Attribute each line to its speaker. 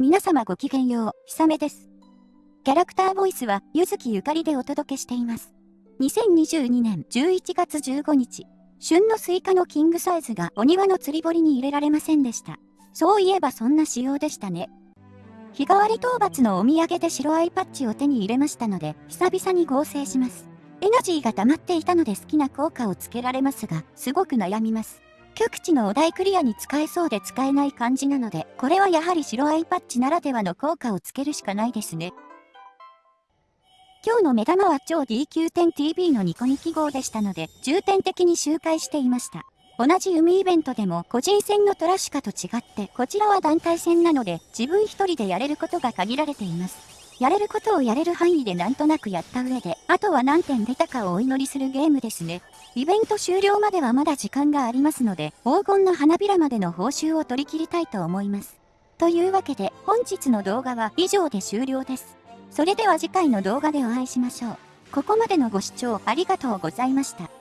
Speaker 1: 皆様ごきげんよう、ひさめです。キャラクターボイスは、結月ゆかりでお届けしています。2022年11月15日、旬のスイカのキングサイズがお庭の釣り堀に入れられませんでした。そういえばそんな仕様でしたね。日替わり討伐のお土産で白アイパッチを手に入れましたので、久々に合成します。エナジーが溜まっていたので好きな効果をつけられますが、すごく悩みます。極地のお題クリアに使えそうで使えない感じなので、これはやはり白アイパッチならではの効果をつけるしかないですね。今日の目玉は超 DQ10TV のニコニキ号でしたので、重点的に周回していました。同じ海イベントでも個人戦のトラシカと違って、こちらは団体戦なので、自分一人でやれることが限られています。やれることをやれる範囲でなんとなくやった上で、あとは何点出たかをお祈りするゲームですね。イベント終了まではまだ時間がありますので、黄金の花びらまでの報酬を取り切りたいと思います。というわけで、本日の動画は以上で終了です。それでは次回の動画でお会いしましょう。ここまでのご視聴ありがとうございました。